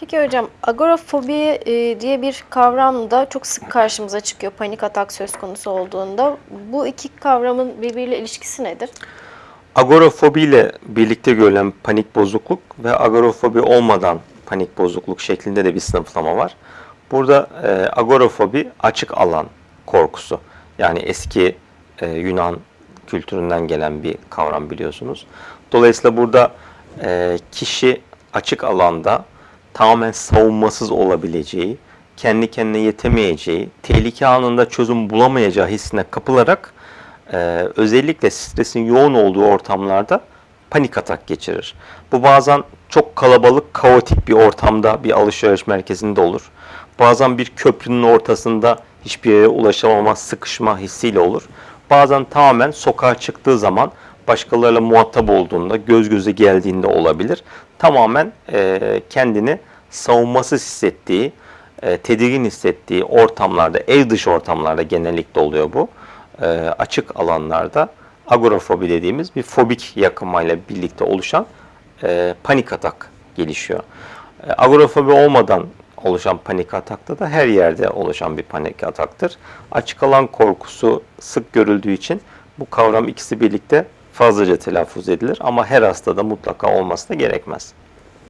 Peki hocam agorafobi e, diye bir kavram da çok sık karşımıza çıkıyor panik atak söz konusu olduğunda. Bu iki kavramın birbiriyle ilişkisi nedir? Agorafobi ile birlikte görülen panik bozukluk ve agorafobi olmadan panik bozukluk şeklinde de bir sınıflama var. Burada e, agorafobi açık alan korkusu. Yani eski e, Yunan kültüründen gelen bir kavram biliyorsunuz. Dolayısıyla burada e, kişi açık alanda tamamen savunmasız olabileceği, kendi kendine yetemeyeceği, tehlike anında çözüm bulamayacağı hissine kapılarak e, özellikle stresin yoğun olduğu ortamlarda panik atak geçirir. Bu bazen çok kalabalık, kaotik bir ortamda bir alışveriş merkezinde olur. Bazen bir köprünün ortasında hiçbir yere ulaşamama, sıkışma hissiyle olur. Bazen tamamen sokağa çıktığı zaman başkalarıyla muhatap olduğunda, göz göze geldiğinde olabilir. Tamamen e, kendini savunmasız hissettiği, e, tedirgin hissettiği ortamlarda, ev dışı ortamlarda genellikle oluyor bu. E, açık alanlarda agorafobi dediğimiz bir fobik yakınmayla birlikte oluşan e, panik atak gelişiyor. E, agorafobi olmadan oluşan panik atakta da her yerde oluşan bir panik ataktır. Açık alan korkusu sık görüldüğü için bu kavram ikisi birlikte fazlaca telaffuz edilir ama her hastada mutlaka olması da gerekmez.